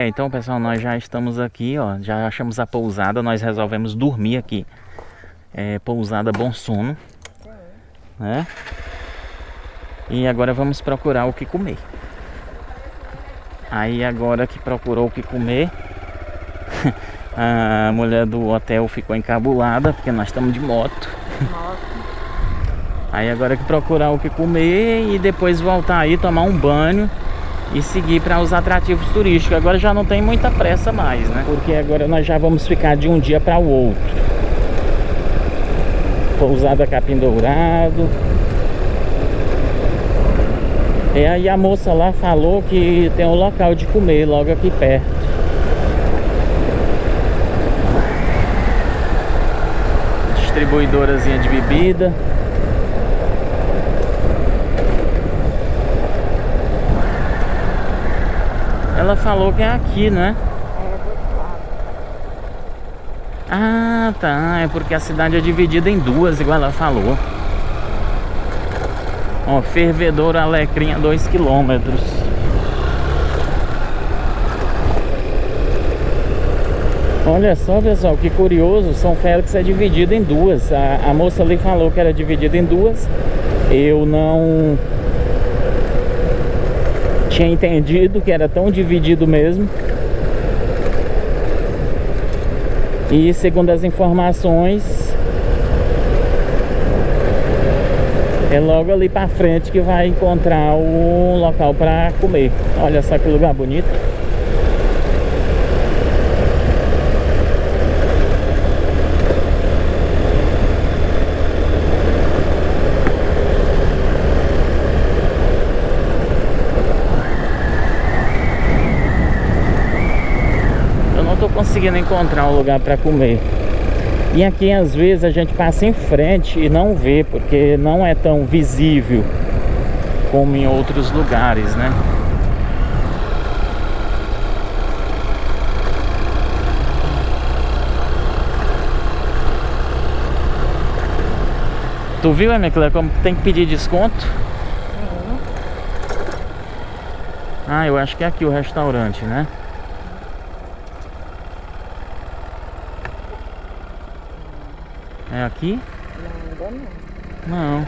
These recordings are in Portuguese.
É, então, pessoal, nós já estamos aqui, ó, já achamos a pousada, nós resolvemos dormir aqui. É, pousada Bom Sono, né? E agora vamos procurar o que comer. Aí agora que procurou o que comer, a mulher do hotel ficou encabulada, porque nós estamos de moto. Aí agora que procurar o que comer e depois voltar aí, tomar um banho e seguir para os atrativos turísticos. Agora já não tem muita pressa mais, né? Porque agora nós já vamos ficar de um dia para o outro. Pousada Capim Dourado. E aí a moça lá falou que tem um local de comer logo aqui perto. Distribuidorazinha de bebida. Ela falou que é aqui, né? Ah, tá. É porque a cidade é dividida em duas, igual ela falou. Ó, Fervedor Alecrim a 2 quilômetros. Olha só, pessoal, que curioso. São Félix é dividido em duas. A, a moça ali falou que era dividido em duas. Eu não tinha entendido que era tão dividido mesmo. E segundo as informações, é logo ali para frente que vai encontrar o local para comer. Olha só que lugar bonito. Conseguindo encontrar um lugar para comer. E aqui às vezes a gente passa em frente e não vê, porque não é tão visível como em outros lugares, né? Tu viu, minha Clara, como tem que pedir desconto? Uhum. Ah, eu acho que é aqui o restaurante, né? É aqui? Não, ainda não. Não.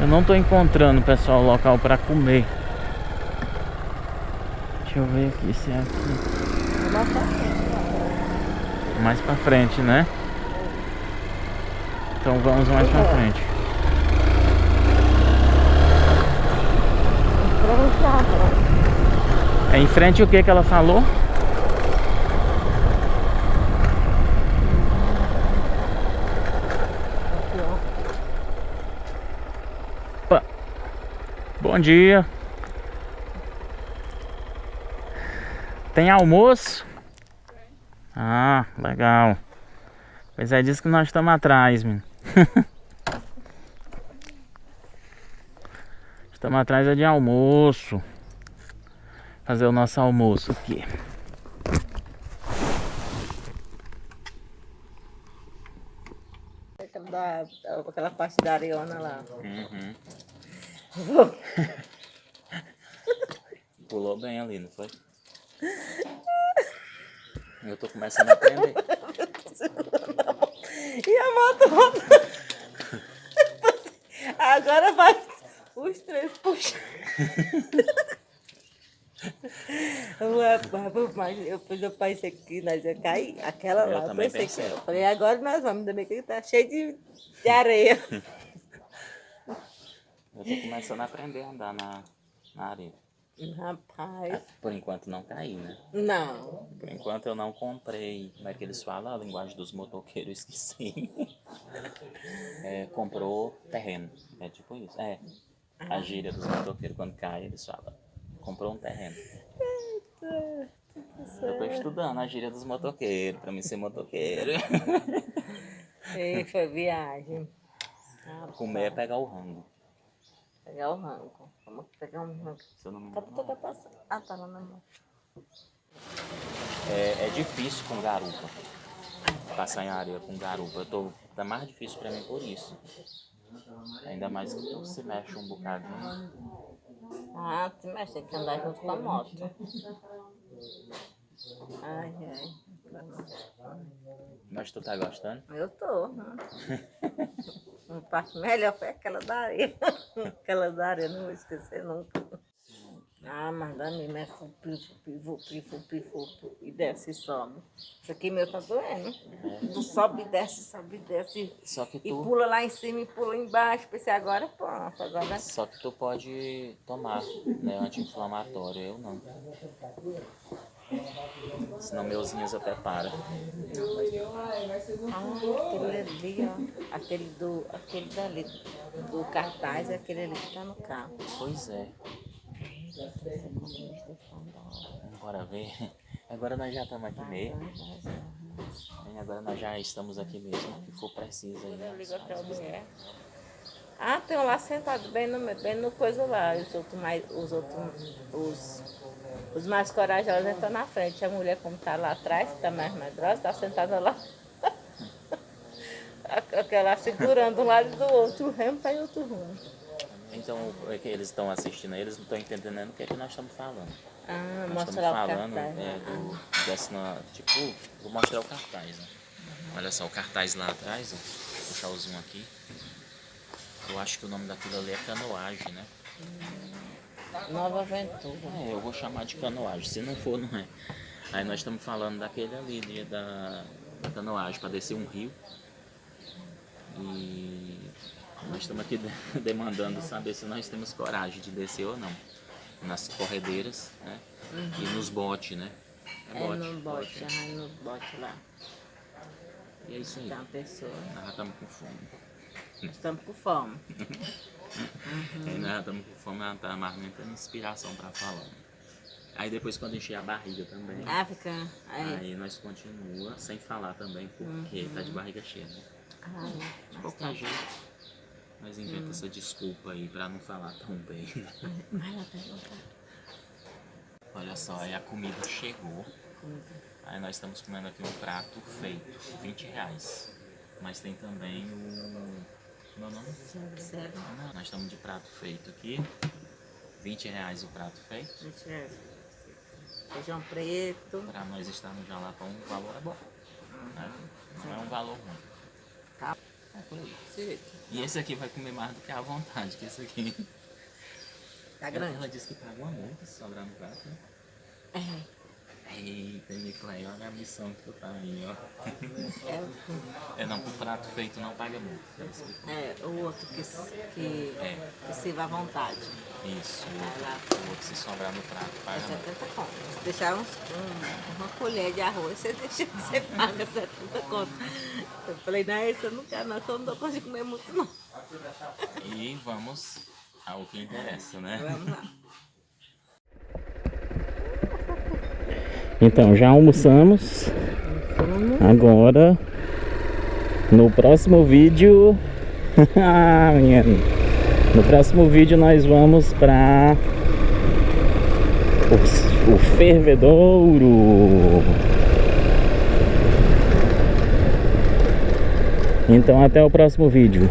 Eu não tô encontrando, pessoal, local para comer. Deixa eu ver aqui se é aqui. Mais pra frente. Mais pra frente, né? Então vamos mais pra frente. É em frente o que que ela falou? Bom dia. Tem almoço? Ah, legal. Pois é disso que nós estamos atrás, menino. estamos atrás é de almoço. Fazer o nosso almoço aqui. Aquela, aquela parte da areona lá. Uhum. Pulou bem ali, não foi? Eu tô começando a aprender. e a moto Agora vai os três puxando. Mas eu, eu pensei que nós ia cair. Aquela Eu lá, eu pensei. que. Eu falei, agora nós vamos, ainda bem que tá cheio de, de areia. Eu tô começando a aprender a andar na, na areia. Rapaz. Por enquanto não caí, né? Não. Por enquanto eu não comprei, como é que eles falam? A linguagem dos motoqueiros, esqueci. É, comprou terreno. É tipo isso. É. A gíria dos motoqueiros quando cai, eles falam. Comprou um terreno. Eu tô estudando a gíria dos motoqueiros, pra mim ser motoqueiro. E foi viagem. Rapaz. Comer é pegar o rango. Pegar o rango. Vamos pegar um rango. Se eu não me Cadê engano. tu quer passar? Ah, tá lá na mão. É, é difícil com garupa. Passar em areia com garupa. Eu tô, tá mais difícil pra mim por isso. Ainda mais que tu se mexe um bocadinho. Ah, tu mexe, tem que andar junto com a moto. Ai, ai. Mas tu tá gostando? Eu tô, né? Uma parte melhor foi aquela da areia. aquela da areia, não vou esquecer nunca. Ah, mas dá mesmo, é fupi, fupi, fupi, fupi, fupi, e desce e sobe. Isso aqui meu tá doendo. Tu sobe e desce, sobe e desce. Só que E tu, pula lá em cima e pula embaixo. Pensei, agora pronto, agora... só que tu pode tomar, né, anti-inflamatório, eu não. Senão meus rins até param. Ah, aquele ali, ó. Aquele, do, aquele dali, do cartaz, é aquele ali que tá no carro. Pois é. Bora ver. Agora nós já estamos aqui mesmo. E agora nós já estamos aqui mesmo. O que for preciso aí. Eu ligo nós até a fazemos. mulher. Ah, tem um lá sentado bem no, bem no coisa lá. Os outros mais, os outros, os, os mais corajosos estão na frente. A mulher, como tá lá atrás, que tá mais medrosa, tá sentada lá. Aquela segurando um lado do outro, o remo tá em outro rumo. Então, é que eles estão assistindo aí, eles não estão entendendo o que é que nós estamos falando. Ah, Nós estamos mostrar o falando cartaz. é, do, desse tipo, vou mostrar o cartaz, né? Olha só, o cartaz lá atrás, ó. Vou puxar o zoom aqui. Eu acho que o nome daquilo ali é canoagem, né? Nova Aventura. É, eu vou chamar de canoagem, se não for, não é. Aí nós estamos falando daquele ali, de- da, da canoagem, para descer um rio. E nós estamos aqui de- demandando saber se nós temos coragem de descer ou não. Nas corredeiras, né? E nos botes, né? É no bote, ah, no bote lá. E é isso aí. Tá pessoa. Nós já estamos com fome. Nós estamos com fome. Aí nós já estamos com fome, ela tá mais nem tendo inspiração para falar. Aí depois quando encher a barriga também. Ah, fica. Aí. Aí nós continua sem falar também, porque tá de barriga cheia, né? Ai, De qualquer jeito, nós inventa essa desculpa aí pra não falar tão bem. vai lá perguntar. Olha só, aí a comida chegou. Aí nós estamos comendo aqui um prato feito, 20 reais. Mas tem também o. Meu nome? Sério? Não, nós estamos de prato feito aqui. 20 reais o prato feito. Gente, é Feijão preto. Pra nós estarmos já lá com um valor é bom. Né? Não é um valor ruim. Tá. É por aí. Sim. E esse aqui vai comer mais do que à vontade, que esse aqui. Tá Ela, grande? ela disse que paga uma multa se sobrar no prato, né? É. Eita, Niclay, olha a missão que tu tá aí, ó. É, É não, pro prato feito não paga explicou. é o outro que, que, É. que sirva à vontade. Isso, o outro, o outro se sobrar no prato É paga multa. 70 conto. Se deixar uns, um- uma colher de arroz, você, deixa, você paga 70 conto. Eu falei, não, esse eu não quero, não, que eu não dou conta de comer muito, não. E vamos ao que interessa, né? Vamos lá. Então, já almoçamos. Agora, no próximo vídeo. Ah. No próximo vídeo nós vamos para o fervedouro. Então, até o próximo vídeo.